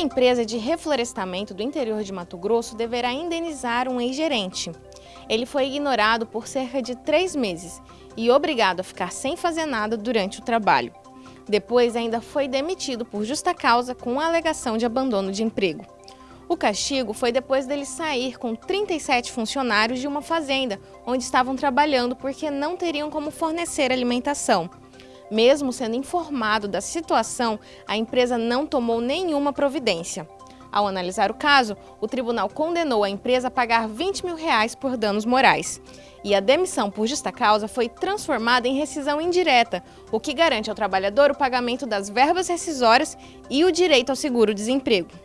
empresa de reflorestamento do interior de Mato Grosso deverá indenizar um ex-gerente. Ele foi ignorado por cerca de três meses e obrigado a ficar sem fazer nada durante o trabalho. Depois ainda foi demitido por justa causa com alegação de abandono de emprego. O castigo foi depois dele sair com 37 funcionários de uma fazenda, onde estavam trabalhando porque não teriam como fornecer alimentação. Mesmo sendo informado da situação, a empresa não tomou nenhuma providência. Ao analisar o caso, o tribunal condenou a empresa a pagar 20 mil reais por danos morais. E a demissão por justa causa foi transformada em rescisão indireta, o que garante ao trabalhador o pagamento das verbas rescisórias e o direito ao seguro-desemprego.